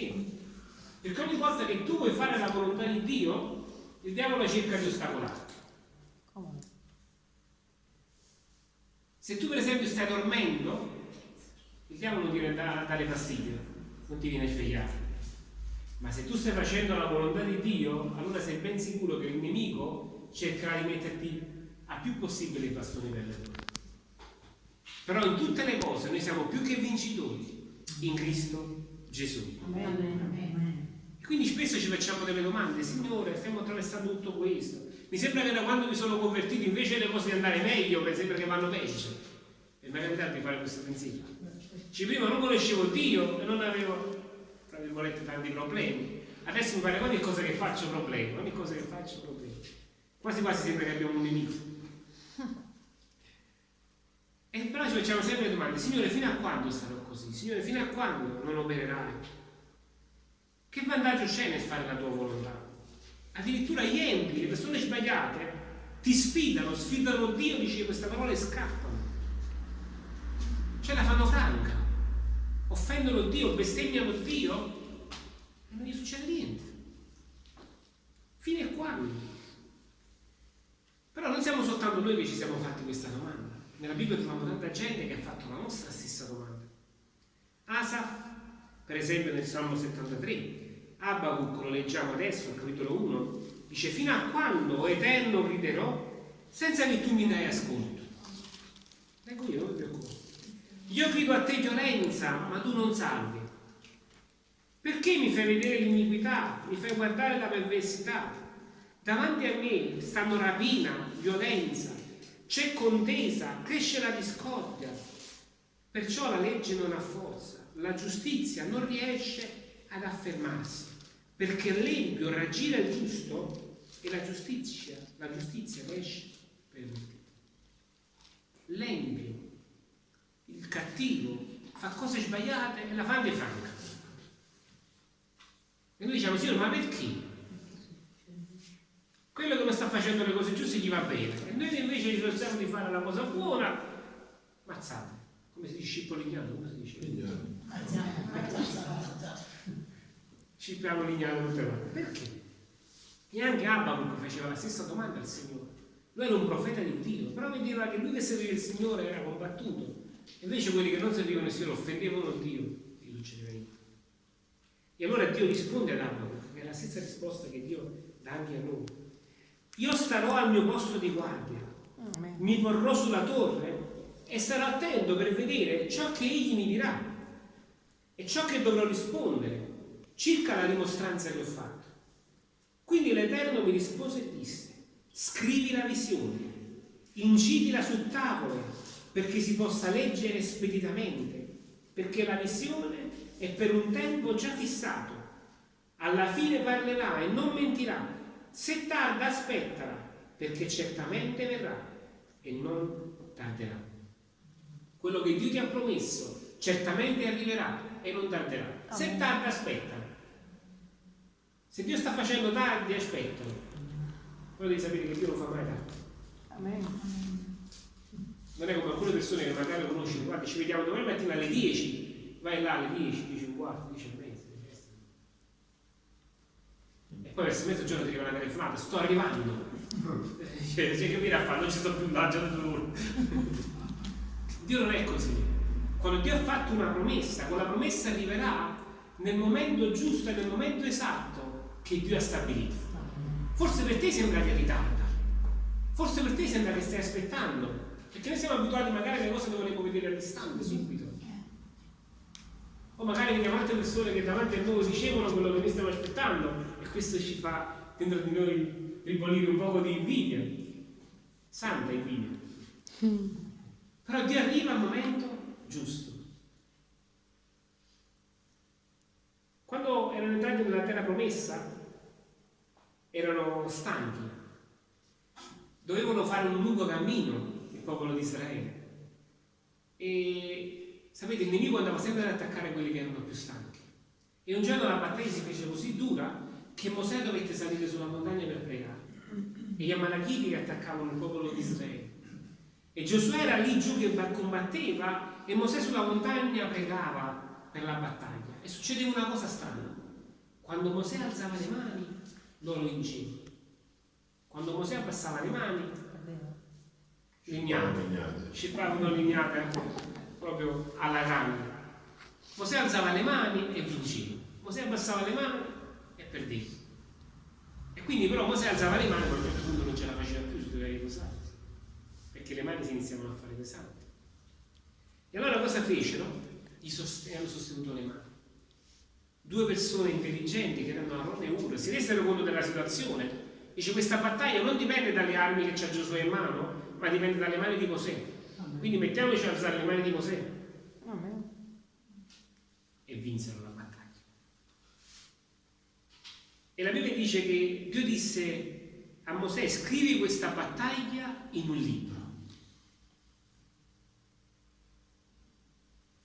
Perché? Perché ogni volta che tu vuoi fare la volontà di Dio, il diavolo cerca di ostacolarti. Se tu per esempio stai dormendo, il diavolo ti viene a dare fastidio, non ti viene a svegliare. Ma se tu stai facendo la volontà di Dio, allora sei ben sicuro che il nemico cercherà di metterti a più possibile i bastoni per le ruote. Però in tutte le cose noi siamo più che vincitori in Cristo Gesù. Amen. Quindi spesso ci facciamo delle domande, Signore, stiamo attraversando tutto questo. Mi sembra che da quando mi sono convertito invece le cose di andare meglio, mi sembra che vanno peggio. E mi è capitato di fare questo pensiero. Ci prima non conoscevo Dio e non avevo, tra virgolette, tanti problemi. Adesso mi pare ogni cosa che faccio problemi, ogni cosa che faccio problemi. Quasi quasi sembra che abbiamo un nemico. E però ci facciamo sempre le domande, Signore, fino a quando sarò così? Signore, fino a quando non opererai? Che vantaggio c'è nel fare la tua volontà? Addirittura gli empi, le persone sbagliate, ti sfidano, sfidano Dio, dice questa parola e scappano. Cioè la fanno franca. Offendono Dio, bestemmiano Dio e non gli succede niente. Fino a quando? Però non siamo soltanto noi che ci siamo fatti questa domanda. Nella Bibbia troviamo tanta gente che ha fatto la nostra stessa domanda. Asaf, per esempio nel Salmo 73, Abacuc, lo leggiamo adesso, al capitolo 1, dice fino a quando, o eterno, griderò senza che tu mi dai ascolto. Ecco io, non mi preoccupo. Io grido a te violenza, ma tu non salvi. Perché mi fai vedere l'iniquità, mi fai guardare la perversità? Davanti a me stanno rapina, violenza, c'è contesa, cresce la discordia. Perciò la legge non ha forza, la giustizia non riesce ad affermarsi, perché l'empio raggira il giusto e la giustizia, la giustizia esce per lui. L'empio, il cattivo, fa cose sbagliate e la fa franca. E noi diciamo, Signore, ma perché? Quello che non sta facendo le cose giuste gli va bene. E noi invece ci pensiamo di fare la cosa buona. Mazzate. Come si dice scippolignato come si dice? scippiamo lignato tutte volte perché? e anche Abacuc faceva la stessa domanda al Signore. Lui era un profeta di Dio però vedeva che lui che serviva il Signore era combattuto. Invece quelli che non servivano il Signore offendevano Dio non succedeva niente e allora Dio risponde ad Abacuc è la stessa risposta che Dio dà anche a noi io starò al mio posto di guardia, mi porrò sulla torre e starò attento per vedere ciò che egli mi dirà e ciò che dovrò rispondere circa la dimostranza che ho fatto. Quindi l'Eterno mi rispose e disse, scrivi la visione, incidila sul tavolo perché si possa leggere speditamente, perché la visione è per un tempo già fissato. Alla fine parlerà e non mentirà se tarda aspettala, perché certamente verrà e non tarderà. Quello che Dio ti ha promesso certamente arriverà e non tarderà. Se tarda aspettala. Se Dio sta facendo tardi, aspettalo. Però devi sapere che Dio non fa mai tardi. Amen. Non è come alcune persone che magari conosci, guarda, ci vediamo domani mattina alle 10, vai là alle 10, 10 un quarto, 10 e poi verso mezzogiorno ti arriva una telefonata, sto arrivando. Cioè, cioè che viene a fare? Non ci sto più due ore. Dio non è così. Quando Dio ha fatto una promessa, quella promessa arriverà nel momento giusto e nel momento esatto che Dio ha stabilito. Forse per te sembra che ritarda, forse per te sembra che stai aspettando, perché noi siamo abituati magari a le cose le puoi vedere a distante subito. O magari vediamo altre persone che davanti a noi ricevono quello che noi stiamo aspettando questo ci fa dentro di noi ribolire un po' di invidia, santa invidia. Però Dio arriva al momento giusto. Quando erano entrati nella terra promessa, erano stanchi, dovevano fare un lungo cammino il popolo di Israele. E sapete, il nemico andava sempre ad attaccare quelli che erano più stanchi. E un giorno la battaglia si fece così dura che Mosè dovette salire sulla montagna per pregare e gli Amalachiti che attaccavano il popolo di Israele. E Giosuè era lì giù che combatteva e Mosè sulla montagna pregava per la battaglia e succedeva una cosa strana. Quando Mosè alzava le mani, loro vincevano. Quando Mosè abbassava le mani, lignate, scippavano lignate proprio alla grande. Mosè alzava le mani e vinceva. Mosè abbassava le mani e perdeva. E quindi però Mosè alzava le mani, ma a un certo punto non ce la faceva più, si doveva riposare. Perché le mani si iniziavano a fare pesanti. E allora cosa fecero? Gli sost- hanno sostenuto le mani. Due persone intelligenti che erano Aaron e Ur si resero conto della situazione. Dice questa battaglia non dipende dalle armi che c'ha Giosuè in mano, ma dipende dalle mani di Mosè. Quindi mettiamoci a alzare le mani di Mosè. E vinsero la battaglia. E la Bibbia dice che Dio disse a Mosè scrivi questa battaglia in un libro.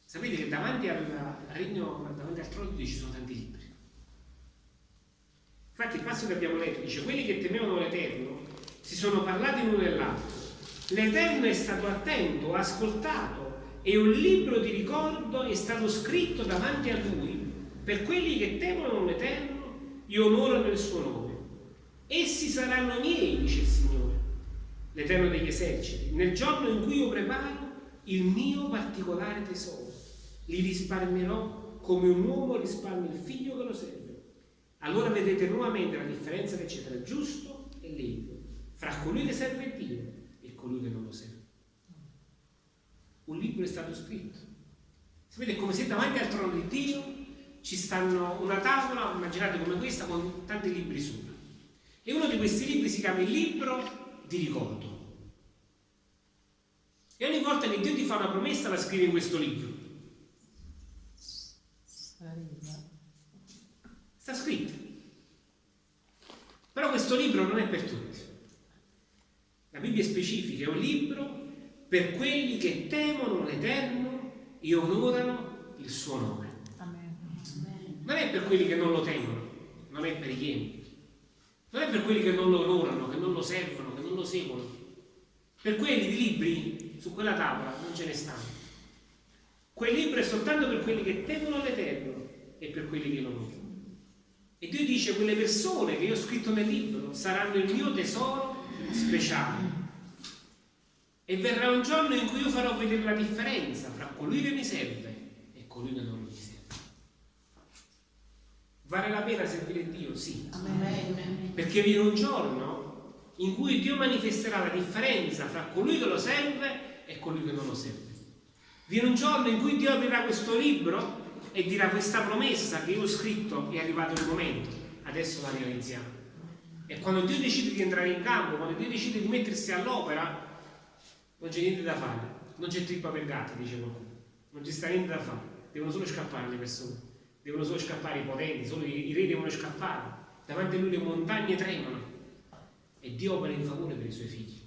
Sapete che davanti al regno, davanti al trono ci sono tanti libri. Infatti il passo che abbiamo letto dice quelli che temevano l'Eterno si sono parlati l'uno dell'altro. L'Eterno è stato attento, ha ascoltato e un libro di ricordo è stato scritto davanti a lui per quelli che temono l'Eterno e onorano il suo nome. Essi saranno miei, dice il Signore, l'Eterno degli eserciti, nel giorno in cui io preparo il mio particolare tesoro li risparmierò come un uomo risparmia il figlio che lo serve. Allora vedete nuovamente la differenza che c'è tra giusto e libero, fra colui che serve Dio e colui che non lo serve. Un libro è stato scritto. Sapete, come se davanti al trono di Dio ci stanno una tavola, immaginate come questa, con tanti libri sopra. E uno di questi libri si chiama il libro di ricordo. E ogni volta che Dio ti fa una promessa la scrive in questo libro. Sta scritto. Però questo libro non è per tutti. La Bibbia è specifica, è un libro per quelli che temono l'Eterno e onorano il suo nome. Non è per quelli che non lo temono, non è per i pieni. Non è per quelli che non lo onorano, che non lo servono, che non lo seguono. Per quelli di libri su quella tavola non ce ne stanno. Quel libro è soltanto per quelli che temono l'Eterno e per quelli che lo onorano. E Dio dice quelle persone che io ho scritto nel libro saranno il mio tesoro speciale. E verrà un giorno in cui io farò vedere la differenza fra colui che mi serve e colui che non mi serve. Vale la pena servire Dio? Sì. Amen. Perché viene un giorno in cui Dio manifesterà la differenza fra colui che lo serve e colui che non lo serve. Viene un giorno in cui Dio aprirà questo libro e dirà questa promessa che io ho scritto è arrivato il momento, adesso la realizziamo. E quando Dio decide di entrare in campo, quando Dio decide di mettersi all'opera, non c'è niente da fare, non c'è trippa per gatti, dice qualcuno, non ci sta niente da fare, devono solo scappare le persone, devono solo scappare i potenti, solo i, i re devono scappare, davanti a lui le montagne tremano e Dio opera in favore per i suoi figli.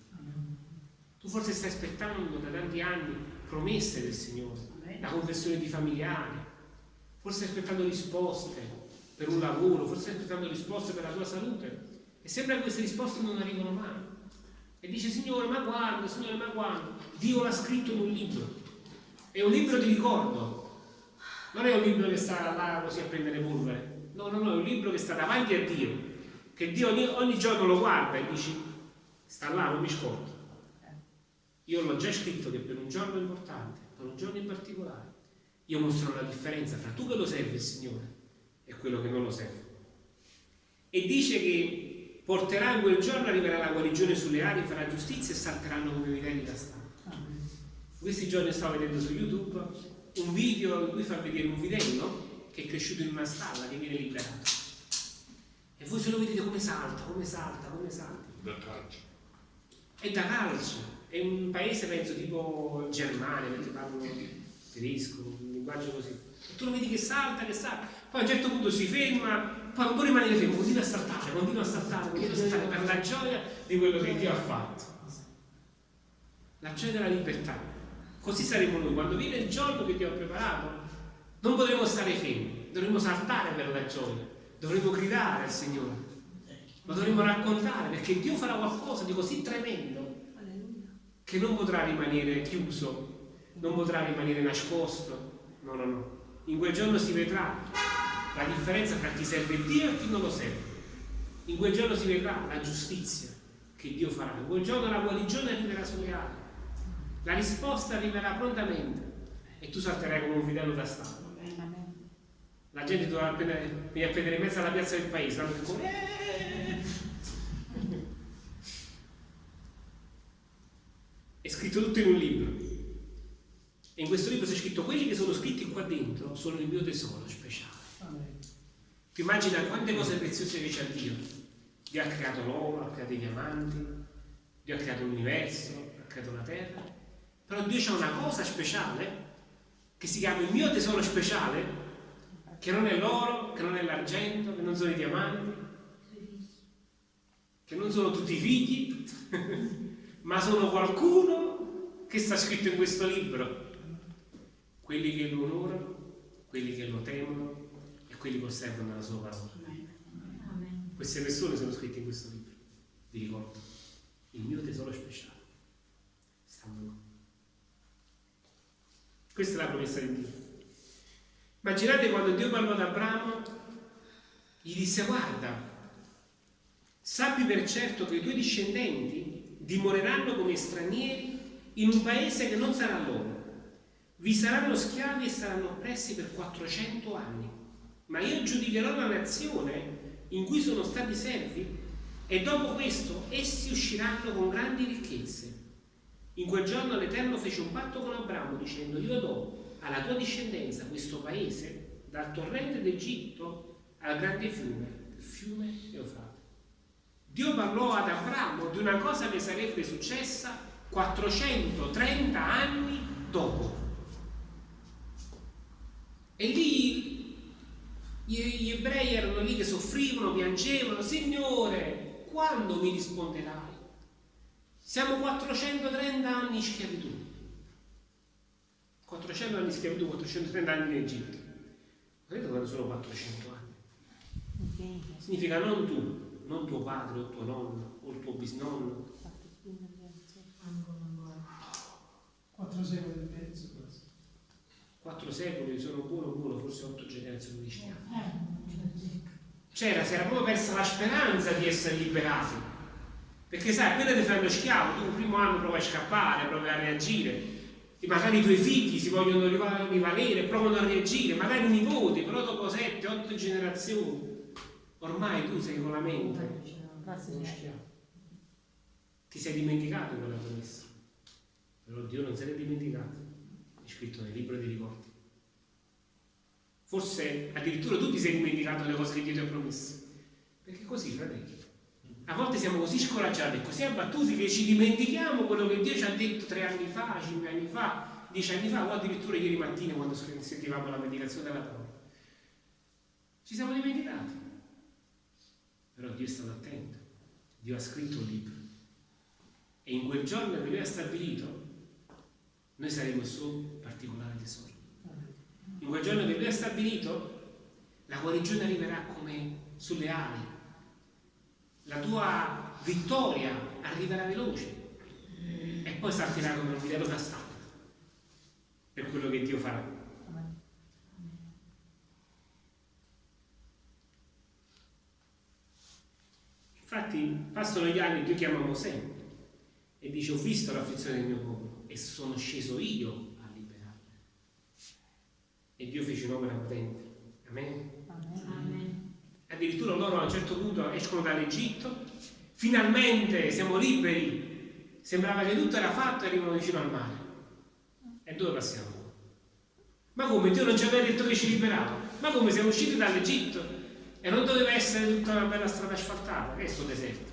Tu forse stai aspettando da tanti anni promesse del Signore, la conversione di familiari, forse stai aspettando risposte per un lavoro, forse stai aspettando risposte per la tua salute e sembra che queste risposte non arrivano mai. E dice Signore, ma quando, Signore, ma quando? Dio l'ha scritto in un libro. È un libro di ricordo. Non è un libro che sta là così a prendere polvere. No, no, no, è un libro che sta davanti a Dio. Che Dio ogni, ogni giorno lo guarda e dice, sta là, non mi scordo. Io l'ho già scritto che per un giorno importante, per un giorno in particolare, io mostrerò la differenza fra tu che lo serve il Signore e quello che non lo serve. E dice che porterà in quel giorno, arriverà la guarigione sulle ali, farà giustizia e salteranno come vitelli da stampa. Questi giorni stavo vedendo su YouTube un video in cui fa vedere un vitello che è cresciuto in una stalla che viene liberato. E voi se lo vedete come salta, come salta, come salta. Da calcio. È da calcio, è un paese penso tipo Germania, perché parlano tedesco, un linguaggio così. E tu lo vedi che salta, che salta, poi a un certo punto si ferma, poi non può rimanere fermo, continua a saltare, continua a saltare, continua a saltare per la gioia di quello che Dio ha fatto. La gioia della libertà. Così saremo noi, quando viene il giorno che Dio ha preparato, non potremo stare fermi, dovremo saltare per la gioia, dovremo gridare al Signore, lo dovremo raccontare perché Dio farà qualcosa di così tremendo che non potrà rimanere chiuso, non potrà rimanere nascosto. No, no, no. In quel giorno si vedrà la differenza tra chi serve Dio e chi non lo serve. In quel giorno si vedrà la giustizia che Dio farà. In quel giorno la guarigione arriverà sulle ali. La risposta arriverà prontamente e tu salterai come un fidelo da Stato. La gente dovrà appena, venire a prendere in mezzo alla piazza del paese, no? come, eh! È scritto tutto in un libro. E in questo libro c'è scritto quelli che sono scritti qua dentro sono il mio tesoro speciale. Ti immagina quante cose preziose che c'è Dio? Dio ha creato l'oro, ha creato i diamanti, Dio ha creato l'universo, ha creato la terra. Però Dio c'ha una cosa speciale che si chiama il mio tesoro speciale, che non è l'oro, che non è l'argento, che non sono i diamanti, che non sono tutti i figli, ma sono qualcuno che sta scritto in questo libro. Quelli che lo onorano, quelli che lo temono e quelli che osservano la sua parola. Queste persone sono scritte in questo libro, vi ricordo. Il mio tesoro speciale. Stanno. Questa è la promessa di Dio. Immaginate quando Dio parlò ad Abramo, gli disse guarda, sappi per certo che i tuoi discendenti dimoreranno come stranieri in un paese che non sarà loro. Vi saranno schiavi e saranno oppressi per 400 anni. Ma io giudicherò la nazione in cui sono stati servi e dopo questo essi usciranno con grandi ricchezze. In quel giorno l'Eterno fece un patto con Abramo dicendo io do alla tua discendenza questo paese dal torrente d'Egitto al grande fiume, il fiume Eufrate. Dio parlò ad Abramo di una cosa che sarebbe successa 430 anni dopo. E lì gli ebrei erano lì che soffrivano, piangevano, Signore, quando mi risponderai? Siamo 430 anni in schiavitù. 400 anni di schiavitù, 430 anni in Egitto. Vedete quando sono 400 anni? Significa non tu, non tuo padre o tuo nonno o il tuo bisnonno. 4 secoli e mezzo quasi. 4 secoli, sono buono buono, forse 8 generazioni di schiavi. C'era, si era proprio persa la speranza di essere liberati. Perché sai, appena ti fai lo schiavo, tu il primo anno provi a scappare, provi a reagire, e magari i tuoi figli si vogliono rivalere, provano a reagire, magari i nipoti, però dopo sette, otto generazioni, ormai tu sei con la mente uno schiavo. Ti sei dimenticato quella promessa. Però Dio non se l'è dimenticato, è scritto nel libro dei ricordi. Forse addirittura tu ti sei dimenticato le cose che Dio ti ha promesso. Perché così, fratelli. A volte siamo così scoraggiati e così abbattuti che ci dimentichiamo quello che Dio ci ha detto tre anni fa, cinque anni fa, dieci anni fa o addirittura ieri mattina quando sentivamo la meditazione della parola. Ci siamo dimenticati. Però Dio è stato attento. Dio ha scritto un libro. E in quel giorno che Lui ha stabilito, noi saremo il suo particolare tesoro. In quel giorno che Lui ha stabilito, la guarigione arriverà come sulle ali la tua vittoria arriverà veloce e poi salterà come un vitello castato per quello che Dio farà. Infatti passano gli anni, Dio chiama Mosè e dice ho visto l'afflizione del mio popolo e sono sceso io a liberarlo. E Dio fece un'opera potente. Amen. Amen addirittura loro a un certo punto escono dall'Egitto, finalmente siamo liberi, sembrava che tutto era fatto e arrivano vicino al mare. E dove passiamo? Ma come Dio non ci aveva detto che ci liberava? Ma come siamo usciti dall'Egitto e non doveva essere tutta una bella strada asfaltata? Che è questo deserto?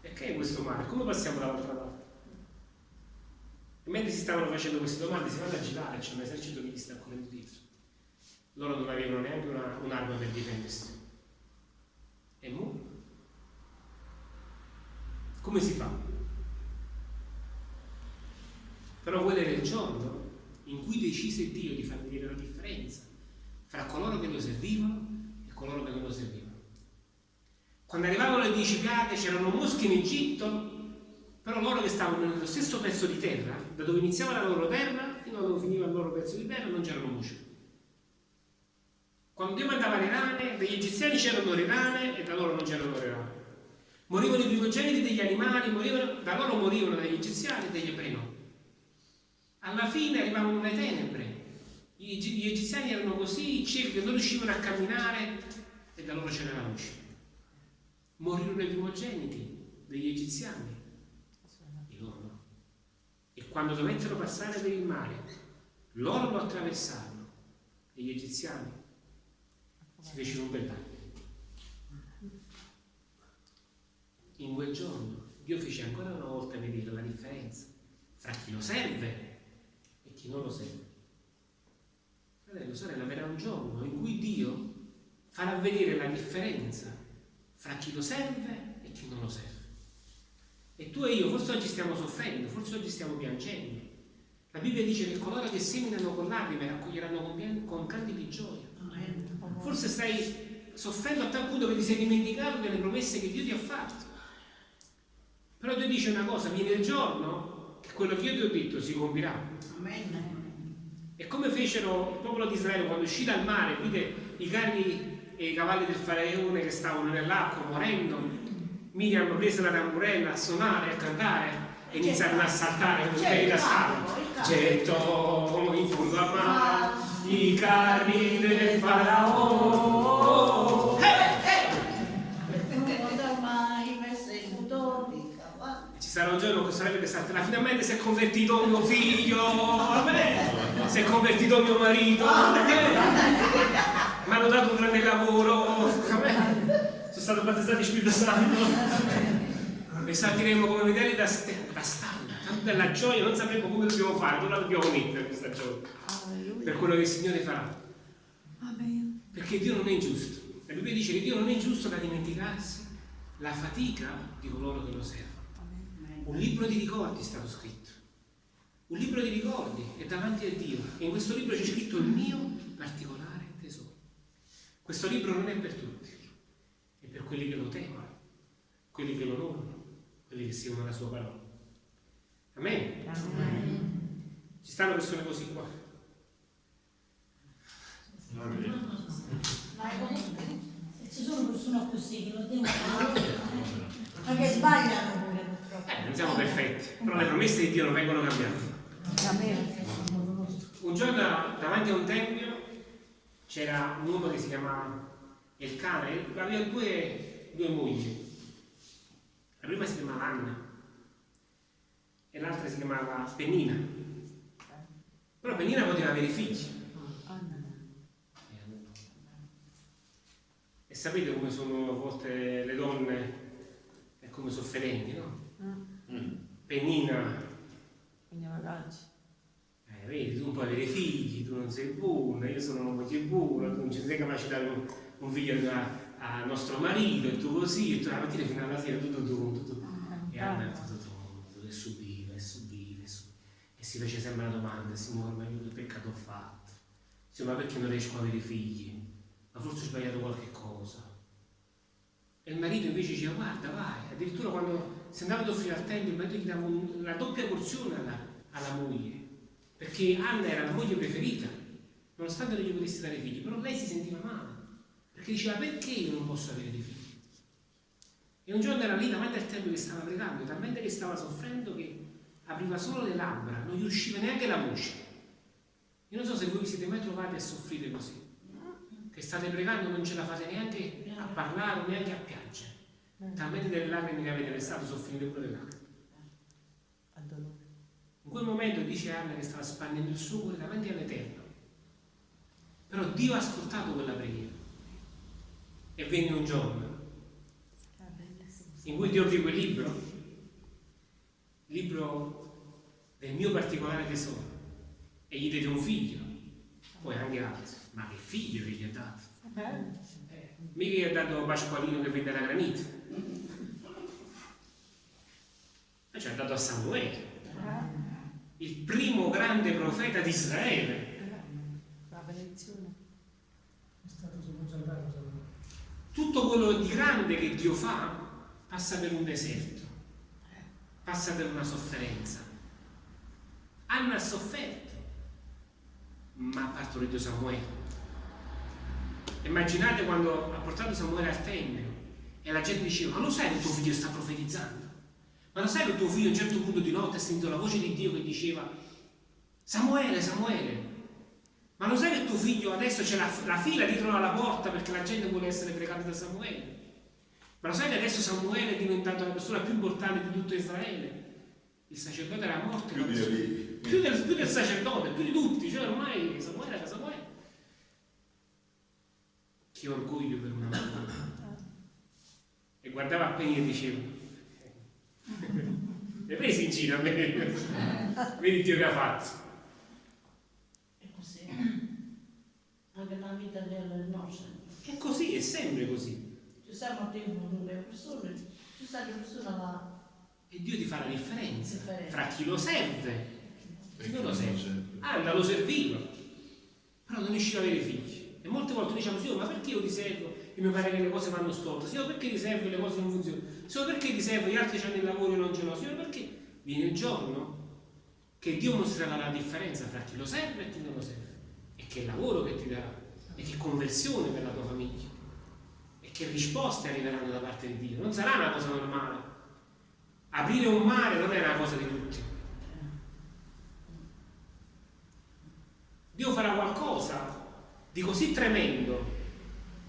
E che è questo mare? Come passiamo dall'altra parte? E mentre si stavano facendo queste domande si vanno a girare, c'è un esercito che gli sta correndo dietro loro non avevano neanche una, un'arma per difendersi. E mu? Come si fa? Però quello era il giorno in cui decise Dio di far vedere la differenza fra coloro che lo servivano e coloro che non lo servivano. Quando arrivavano le dieci piaghe c'erano mosche in Egitto, però loro che stavano nello stesso pezzo di terra, da dove iniziava la loro terra fino a dove finiva il loro pezzo di terra, non c'erano mosche. Quando Dio mandava le rane, degli egiziani c'erano le rane e da loro non c'erano le rane. Morivano i primogeniti degli animali, morivano, da loro morivano degli egiziani e degli ebrei no. Alla fine arrivavano le tenebre. Gli egiziani erano così ciechi che non riuscivano a camminare e da loro c'era la luce. Morirono i primogeniti degli egiziani e loro no. E quando dovettero passare per il mare, loro lo attraversarono e gli egiziani si fecero un bel bagno. In quel giorno Dio fece ancora una volta vedere la differenza fra chi lo serve e chi non lo serve. Fratello, sorella, verrà un giorno in cui Dio farà vedere la differenza fra chi lo serve e chi non lo serve. E tu e io forse oggi stiamo soffrendo, forse oggi stiamo piangendo. La Bibbia dice che coloro che seminano con lacrime raccoglieranno con, con canti di gioia. Forse stai soffrendo a tal punto che ti sei dimenticato delle promesse che Dio ti ha fatto. Però Dio dice una cosa, viene il giorno che quello che io ti ho detto si compirà. E come fecero il popolo di Israele quando uscì dal mare, vide i carri e i cavalli del faraone che stavano nell'acqua morendo, Miriam prese la tamburella a suonare, a cantare e iniziarono a saltare come quelli da. Getto in fondo a mare i carri del faraone. Che sarebbe salterà, finalmente si è convertito mio figlio, si è convertito mio marito, mi hanno dato un grande lavoro, sono stato battezzato in Spirito Santo. E saltiremo come vederli da, da stalla, tanto della gioia, non sapremo come dobbiamo fare, dove la dobbiamo mettere questa gioia, per quello che il Signore farà. Perché Dio non è ingiusto. La Bibbia dice che Dio non è ingiusto da dimenticarsi la fatica di coloro che lo servono. Un libro di ricordi è stato scritto. Un libro di ricordi è davanti a Dio. E in questo libro c'è scritto il mio particolare tesoro. Questo libro non è per tutti, è per quelli che lo temono, quelli che lo onorano, quelli che seguono la sua parola. Amen. Amen. Ci stanno persone così qua. Ci sono persone così che lo devono ma che sbagliano eh, non siamo perfetti, però le promesse di Dio non vengono cambiate. Un giorno davanti a un tempio c'era un uomo che si chiamava Elcane, aveva due, due mogli. La prima si chiamava Anna e l'altra si chiamava Pennina. Però Pennina poteva avere figli. E sapete come sono a volte le donne e come sofferenti, no? Mm. Pennina. Eh, vedi, tu non puoi avere figli, tu non sei buona, io sono una moglie buona, tu non ci sei capace di dare un, un figlio al nostro marito, e tu così, e tu la mattina fino alla sera, tutto tu, tutto tu. E Anna tutto tu, e subiva, e subiva, e subiva. E si fece sempre la domanda, Signore, ma io che peccato ho fatto? Signore, ma perché non riesco ad avere figli? Ma forse ho sbagliato qualche cosa. E il marito invece diceva, guarda, vai. Addirittura quando si andava ad offrire al tempio, il marito gli dava un, la doppia porzione alla, alla, moglie. Perché Anna era la moglie preferita, nonostante non gli potesse dare figli. Però lei si sentiva male. Perché diceva, perché io non posso avere dei figli? E un giorno era lì davanti al tempio che stava pregando, talmente che stava soffrendo che apriva solo le labbra, non gli usciva neanche la voce. Io non so se voi vi siete mai trovati a soffrire così che state pregando non ce la fate neanche a parlare, neanche a piangere. Talmente delle lacrime che avete versato sono finite pure le lacrime. In quel momento dice Anna che stava spandendo il suo cuore davanti all'Eterno. Però Dio ha ascoltato quella preghiera. E venne un giorno in cui Dio aprì quel libro, il libro del mio particolare tesoro, e gli diede un figlio, poi anche altri. Ma che figlio che gli ha dato? Eh, mica gli ha dato Pasqualino che vende la granita. E ci ha dato a Samuele, il primo grande profeta di Israele. La benedizione. Tutto quello di grande che Dio fa passa per un deserto, passa per una sofferenza. Anna ha sofferto, ma ha partorito Samuele. Immaginate quando ha portato Samuele al Tempio e la gente diceva, ma lo sai che tuo figlio sta profetizzando? Ma lo sai che tuo figlio a un certo punto di notte ha sentito la voce di Dio che diceva, Samuele, Samuele, ma lo sai che tuo figlio adesso c'è la, la fila dietro alla porta perché la gente vuole essere pregata da Samuele? Ma lo sai che adesso Samuele è diventato la persona più importante di tutto Israele? Il sacerdote era morto. Più, di più, del, più del sacerdote, più di tutti, cioè ormai Samuele era Samuele. Che orgoglio per una mamma. E guardava a Penny e diceva, le presi in giro a me, vedi Dio che ha fatto. È così. Anche nella vita del nostro. È così, è sempre così. Ci stanno tempo le persone, ci sta le persone là. E Dio ti fa la differenza, Differenza. fra chi lo serve e chi non lo serve. serve. Anna lo serviva, però non riusciva a avere figli. E molte volte diciamo, Signore, ma perché io ti servo e mi pare che le cose vanno storte? Signore, perché ti servo e le cose non funzionano? Signore, perché ti servo e gli altri hanno il lavoro e non ce l'ho? Signore, perché? Viene il giorno che Dio mostrerà la differenza fra chi lo serve e chi non lo serve. E che lavoro che ti darà, e che conversione per la tua famiglia, e che risposte arriveranno da parte di Dio. Non sarà una cosa normale. Aprire un mare non è una cosa di tutti. Dio farà qualcosa di così tremendo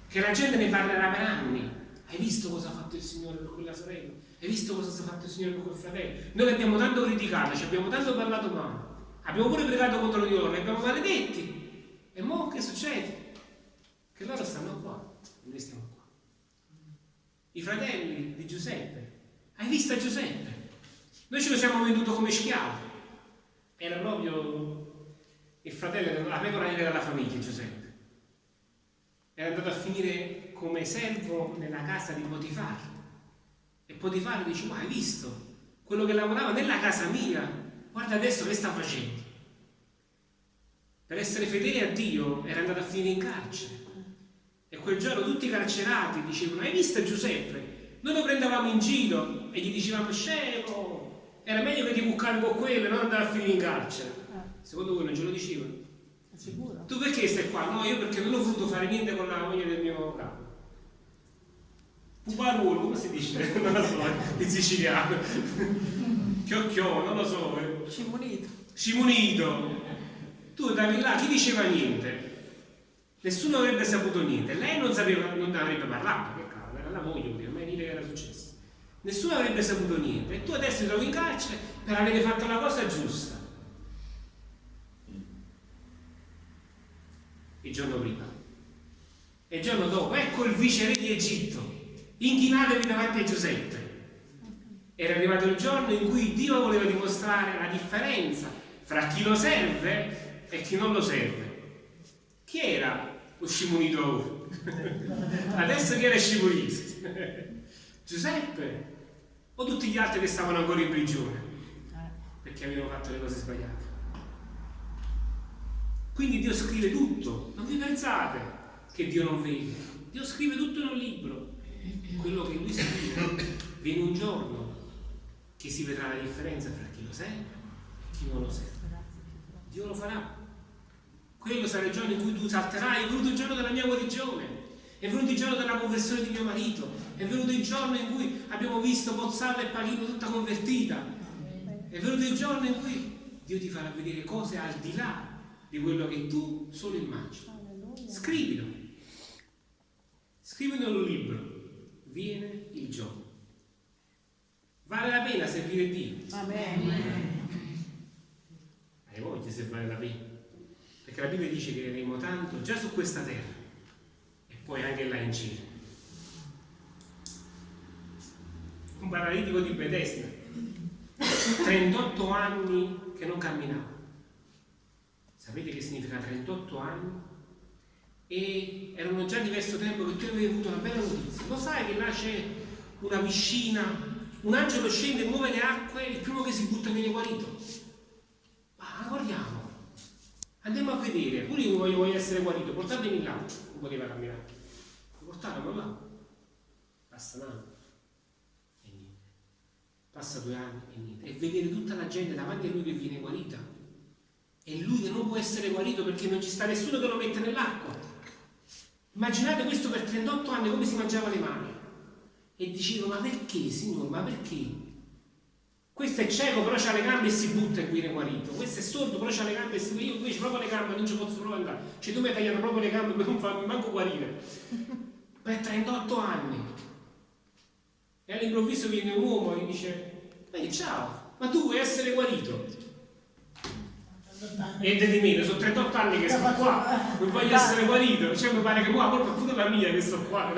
che la gente ne parlerà per anni. Hai visto cosa ha fatto il Signore per quella sorella? Hai visto cosa ha fatto il Signore per quel fratello? Noi l'abbiamo tanto criticato, ci abbiamo tanto parlato male. Abbiamo pure pregato contro di loro, li abbiamo maledetti. E mo che succede? Che loro stanno qua e noi stiamo qua. I fratelli di Giuseppe. Hai visto Giuseppe? Noi ce lo siamo venduto come schiavo. Era proprio il fratello, la pecora nera della famiglia, Giuseppe. Era andato a finire come servo nella casa di Potifar. E Potifar dice, ma hai visto? Quello che lavorava nella casa mia, guarda adesso che sta facendo. Per essere fedele a Dio era andato a finire in carcere. E quel giorno tutti i carcerati dicevano, hai visto Giuseppe? Noi lo prendevamo in giro e gli dicevamo, scemo, era meglio che ti buccavi con quello e non andare a finire in carcere. Secondo voi non ce lo dicevano? Sicuro? Tu perché stai qua? No, io perché non ho voluto fare niente con la moglie del mio capo. Puparuolo, come si dice? Non lo so, in siciliano. Chiocchiò, non lo so. Cimunito. Scimunito. Tu andavi là, chi diceva niente? Nessuno avrebbe saputo niente. Lei non sapeva, non avrebbe parlato, che cavolo, era la moglie, poteva mai dire che era successo. Nessuno avrebbe saputo niente. E tu adesso ti trovi in carcere per avere fatto la cosa giusta. Il giorno prima. E il giorno dopo, ecco il viceré di Egitto. Inchinatevi davanti a Giuseppe. Era arrivato il giorno in cui Dio voleva dimostrare la differenza fra chi lo serve e chi non lo serve. Chi era lo scimunito? Adesso chi era scimunito? Giuseppe o tutti gli altri che stavano ancora in prigione perché avevano fatto le cose sbagliate. Quindi Dio scrive tutto, non vi pensate che Dio non vede, Dio scrive tutto in un libro. Quello che lui scrive viene un giorno che si vedrà la differenza tra chi lo serve e chi non lo serve. Dio lo farà. Quello sarà il giorno in cui tu salterai, è venuto il giorno della mia guarigione, è venuto il giorno della conversione di mio marito, è venuto il giorno in cui abbiamo visto Pozzallo e Palino tutta convertita, è venuto il giorno in cui Dio ti farà vedere cose al di là di quello che tu solo immagini. Scrivilo. Scrivilo in un libro. Viene il giorno. Vale la pena servire Dio. Amen. Hai voglia se vale la pena. Perché la Bibbia dice che avremo tanto già su questa terra e poi anche là in cielo. Un paralitico di Bethesda, 38 anni che non camminava. Sapete che significa 38 anni? E erano già diverso tempo che tu avevi avuto una bella notizia. Lo sai che là c'è una piscina, un angelo scende, muove le acque, il primo che si butta viene guarito. Ma guardiamo, andiamo a vedere, pure io voglio, voglio essere guarito, portatemi là, non poteva camminare. Lo portarono là, passa un anno e niente, passa due anni e niente, e vedere tutta la gente davanti a lui che viene guarita e lui non può essere guarito perché non ci sta nessuno che lo mette nell'acqua. Immaginate questo per 38 anni come si mangiava le mani. E dicevo, ma perché, Signore, ma perché? Questo è cieco, però ha le gambe e si butta e viene guarito. Questo è sordo, però ha le gambe e si butta. Io invece proprio le gambe non ci posso proprio andare. Cioè tu mi hai tagliato proprio le gambe per non farmi manco guarire. Per 38 anni. E all'improvviso viene un uomo e dice, ehi ciao, ma tu vuoi essere guarito? Niente di meno, sono 38 anni che sto qua, non voglio essere guarito, cioè mi pare che qua, colpa pure la mia che sto qua.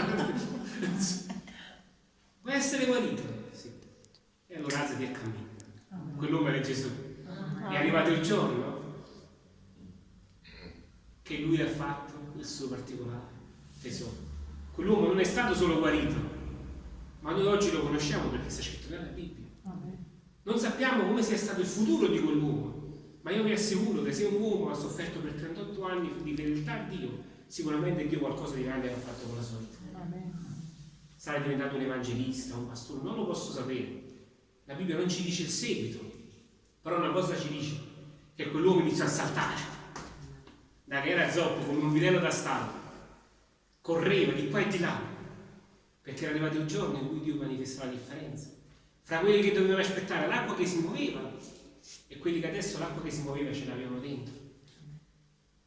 Vuoi essere guarito? Sì. E allora alzati e cammina. Quell'uomo era Gesù. È arrivato il giorno che lui ha fatto il suo particolare tesoro. Quell'uomo non è stato solo guarito, ma noi oggi lo conosciamo perché sta scritto nella Bibbia. Non sappiamo come sia stato il futuro di quell'uomo, ma io vi assicuro che se un uomo ha sofferto per 38 anni di fedeltà a Dio, sicuramente Dio qualcosa di grande ha fatto con la sua vita. Sarà diventato un evangelista, un pastore, non lo posso sapere. La Bibbia non ci dice il seguito, però una cosa ci dice, che quell'uomo iniziò a saltare, da che era zoppo come un vitello da stallo, correva di qua e di là, perché era arrivato il giorno in cui Dio manifestava la differenza fra quelli che dovevano aspettare l'acqua che si muoveva e quelli che adesso l'acqua che si muoveva ce l'avevano dentro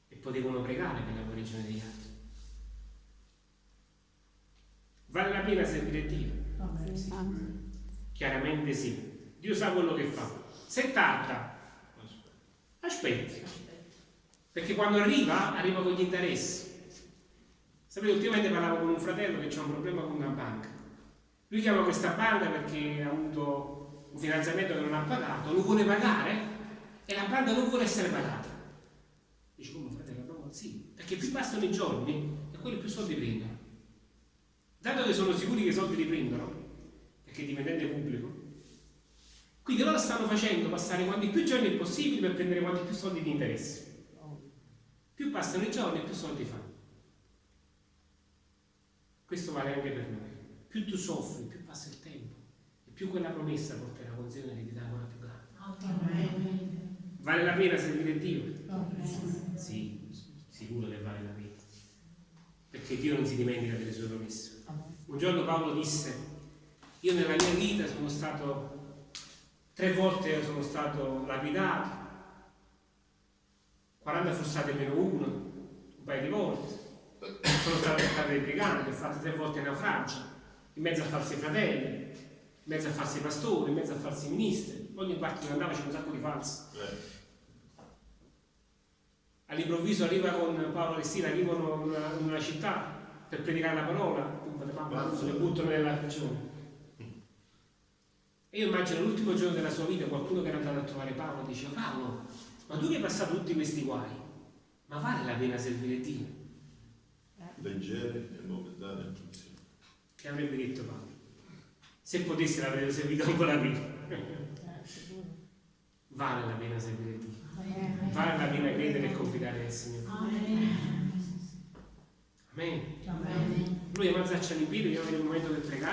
e potevano pregare per la guarigione degli altri. Vale la pena servire Dio? Sì. Chiaramente sì. Dio sa quello che fa. Se tarda, aspetti. Perché quando arriva, arriva con gli interessi. Sapete, ultimamente parlavo con un fratello che ha un problema con una banca. Lui chiama questa banca perché ha avuto un finanziamento che non ha pagato, lo vuole pagare e la banca non vuole essere pagata. Dice come fratello, no, sì, perché più passano i giorni e quelli più soldi prendono. Dato che sono sicuri che i soldi li prendono, perché è dipendente pubblico, quindi loro stanno facendo passare quanti più giorni è possibile per prendere quanti più soldi di interesse. Più passano i giorni più soldi fanno. Questo vale anche per noi. Più tu soffri, più passa il tempo e più quella promessa porterà con sé un'eredità ancora più grande. Vale la pena servire Dio? Sì, sicuro che vale la pena. Perché Dio non si dimentica delle sue promesse. Un giorno Paolo disse, io nella mia vita sono stato, tre volte sono stato lapidato, 40 frustate meno uno, un paio di volte, sono stato portato dai briganti, ho fatto tre volte naufragio, in mezzo a falsi fratelli, in mezzo a falsi pastori, in mezzo a falsi ministri, ogni parte che andava c'era un sacco di falsi. All'improvviso arriva con Paolo e Sila, arrivano in una, in una città per predicare la parola, se le buttano nella prigione. E io immagino l'ultimo giorno della sua vita qualcuno che era andato a trovare Paolo dice Paolo, ma tu che hai passato tutti questi guai, ma vale la pena servire Dio? leggere e momentanea funzione. Che avrebbe detto Paolo? Se potessi l'avrei servito ancora prima. Vale la pena servire Dio. Vale la pena credere e confidare nel Signore. Amen. Noi avanzacci in piedi, abbiamo il momento per pregare.